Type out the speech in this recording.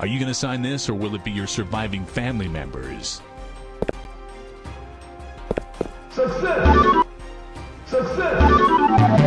Are you going to sign this or will it be your surviving family members? Success! Success!